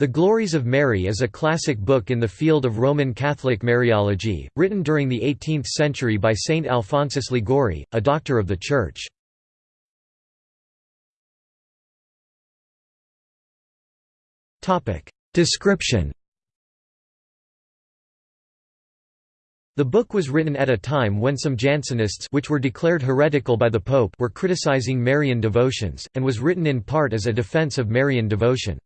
The Glories of Mary is a classic book in the field of Roman Catholic Mariology, written during the 18th century by Saint Alphonsus Liguori, a doctor of the Church. Description The book was written at a time when some Jansenists which were declared heretical by the Pope were criticizing Marian devotions, and was written in part as a defense of Marian devotion.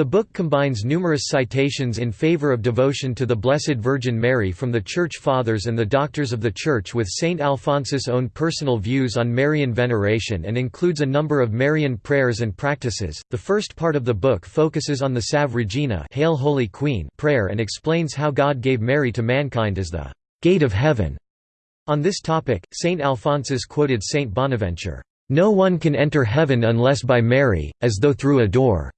The book combines numerous citations in favor of devotion to the Blessed Virgin Mary from the Church Fathers and the Doctors of the Church with Saint Alphonsus' own personal views on Marian veneration and includes a number of Marian prayers and practices. The first part of the book focuses on the Salve Regina Hail Holy Queen prayer and explains how God gave Mary to mankind as the gate of heaven. On this topic, Saint Alphonsus quoted Saint Bonaventure, "No one can enter heaven unless by Mary, as though through a door."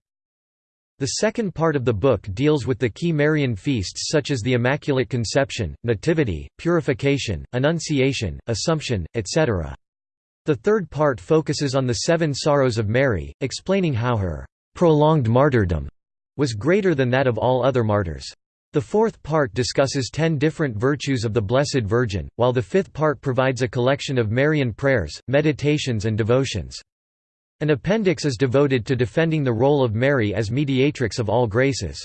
The second part of the book deals with the key Marian feasts such as the Immaculate Conception, Nativity, Purification, Annunciation, Assumption, etc. The third part focuses on the seven sorrows of Mary, explaining how her prolonged martyrdom was greater than that of all other martyrs. The fourth part discusses ten different virtues of the Blessed Virgin, while the fifth part provides a collection of Marian prayers, meditations and devotions. An appendix is devoted to defending the role of Mary as mediatrix of all graces.